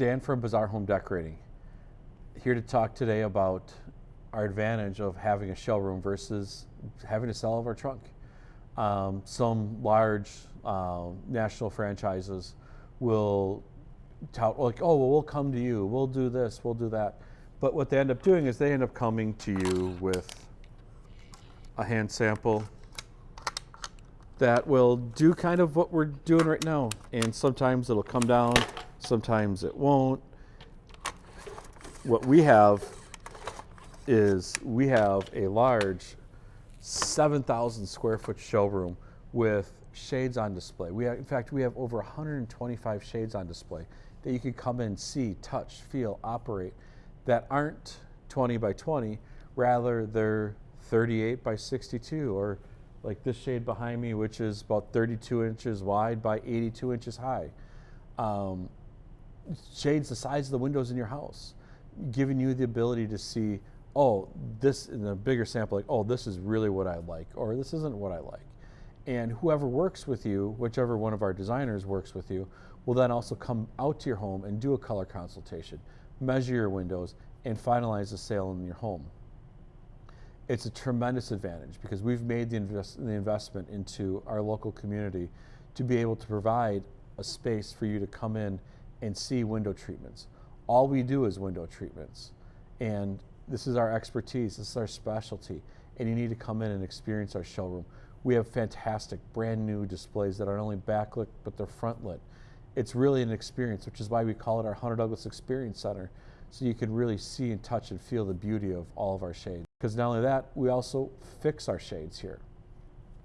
Dan from Bazaar Home Decorating. Here to talk today about our advantage of having a showroom versus having to sell of our trunk. Um, some large uh, national franchises will tout like, oh, well, we'll come to you, we'll do this, we'll do that. But what they end up doing is they end up coming to you with a hand sample that will do kind of what we're doing right now. And sometimes it'll come down, sometimes it won't. What we have is we have a large 7,000 square foot showroom with shades on display. We have, in fact, we have over 125 shades on display that you can come in, see, touch, feel, operate that aren't 20 by 20, rather they're 38 by 62 or like this shade behind me, which is about 32 inches wide by 82 inches high. Um, shades the size of the windows in your house, giving you the ability to see, oh, this in a bigger sample, like, oh, this is really what I like, or this isn't what I like. And whoever works with you, whichever one of our designers works with you, will then also come out to your home and do a color consultation, measure your windows, and finalize the sale in your home it's a tremendous advantage because we've made the, invest, the investment into our local community to be able to provide a space for you to come in and see window treatments. All we do is window treatments. And this is our expertise, this is our specialty. And you need to come in and experience our showroom. We have fantastic brand new displays that are not only backlit, but they're front lit. It's really an experience, which is why we call it our Hunter Douglas Experience Center so you can really see and touch and feel the beauty of all of our shades. Because not only that, we also fix our shades here.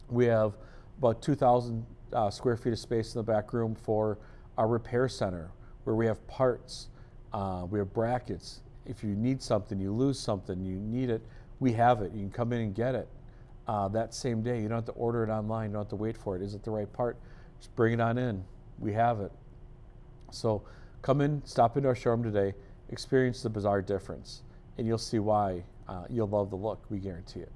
We have about 2,000 uh, square feet of space in the back room for our repair center where we have parts, uh, we have brackets. If you need something, you lose something, you need it, we have it. You can come in and get it uh, that same day. You don't have to order it online, you don't have to wait for it. Is it the right part? Just bring it on in. We have it. So come in, stop into our showroom today experience the Bazaar difference, and you'll see why uh, you'll love the look. We guarantee it.